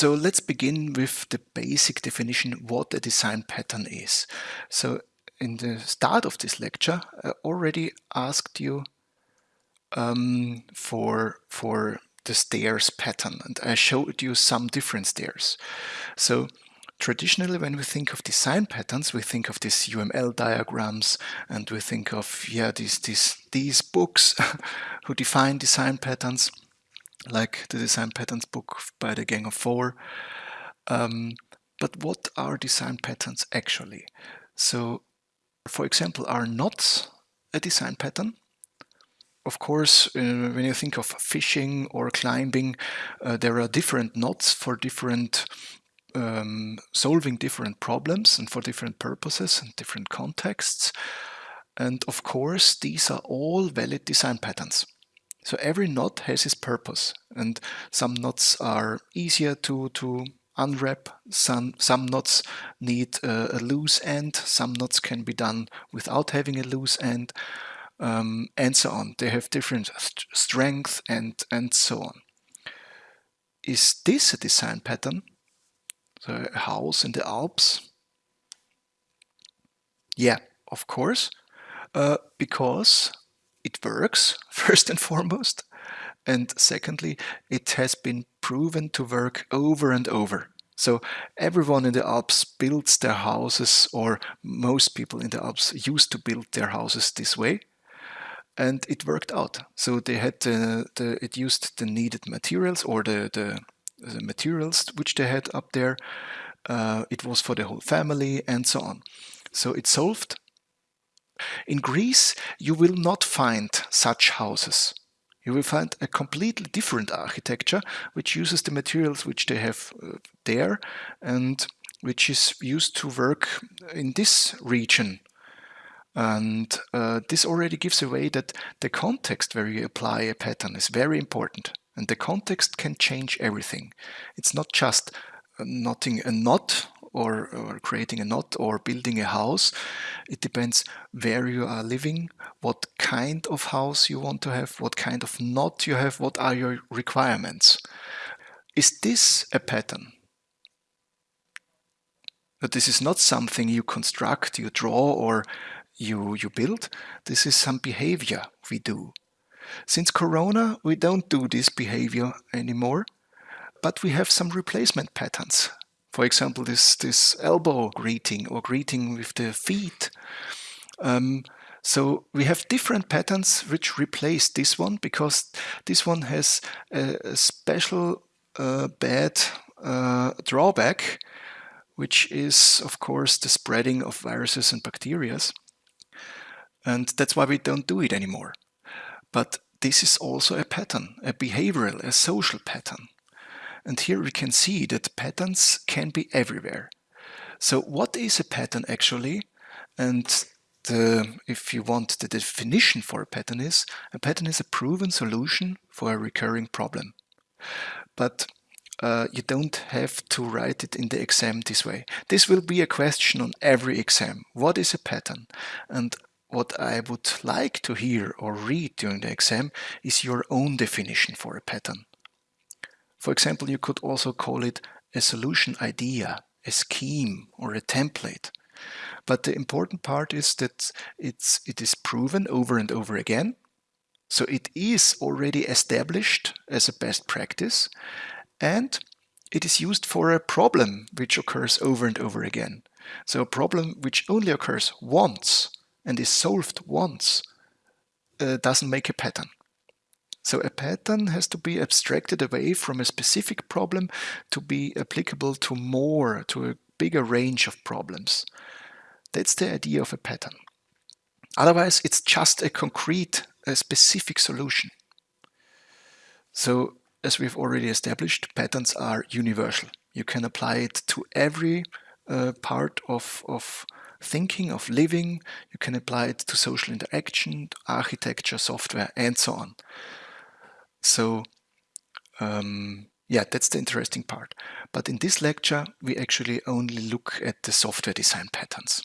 So let's begin with the basic definition what a design pattern is. So in the start of this lecture, I already asked you um, for, for the stairs pattern and I showed you some different stairs. So traditionally when we think of design patterns, we think of these UML diagrams and we think of yeah these, these, these books who define design patterns like the design patterns book by the Gang of Four. Um, but what are design patterns actually? So, for example, are knots a design pattern? Of course, uh, when you think of fishing or climbing, uh, there are different knots for different um, solving different problems and for different purposes and different contexts. And of course, these are all valid design patterns. So every knot has its purpose and some knots are easier to, to unwrap, some, some knots need a, a loose end, some knots can be done without having a loose end, um, and so on. They have different st strength and, and so on. Is this a design pattern? A house in the Alps? Yeah, of course, uh, because it works, first and foremost. And secondly, it has been proven to work over and over. So everyone in the Alps builds their houses, or most people in the Alps used to build their houses this way. And it worked out. So they had the, the it used the needed materials or the, the, the materials which they had up there. Uh, it was for the whole family and so on. So it solved in Greece, you will not find such houses. You will find a completely different architecture which uses the materials which they have uh, there and which is used to work in this region. And uh, this already gives away that the context where you apply a pattern is very important. And the context can change everything. It's not just uh, knotting a knot or, or creating a knot or building a house. It depends where you are living, what kind of house you want to have, what kind of knot you have, what are your requirements. Is this a pattern? But this is not something you construct, you draw or you, you build. This is some behavior we do. Since Corona, we don't do this behavior anymore, but we have some replacement patterns for example, this, this elbow greeting or greeting with the feet. Um, so we have different patterns which replace this one because this one has a, a special uh, bad uh, drawback, which is, of course, the spreading of viruses and bacteria. And that's why we don't do it anymore. But this is also a pattern, a behavioral, a social pattern. And here we can see that patterns can be everywhere. So what is a pattern actually? And the, if you want the definition for a pattern is, a pattern is a proven solution for a recurring problem. But uh, you don't have to write it in the exam this way. This will be a question on every exam. What is a pattern? And what I would like to hear or read during the exam is your own definition for a pattern. For example, you could also call it a solution idea, a scheme or a template. But the important part is that it's, it is proven over and over again. So it is already established as a best practice and it is used for a problem which occurs over and over again. So a problem which only occurs once and is solved once uh, doesn't make a pattern. So a pattern has to be abstracted away from a specific problem to be applicable to more, to a bigger range of problems. That's the idea of a pattern. Otherwise, it's just a concrete, a specific solution. So, as we've already established, patterns are universal. You can apply it to every uh, part of, of thinking, of living. You can apply it to social interaction, to architecture, software, and so on. So um, yeah, that's the interesting part. But in this lecture, we actually only look at the software design patterns.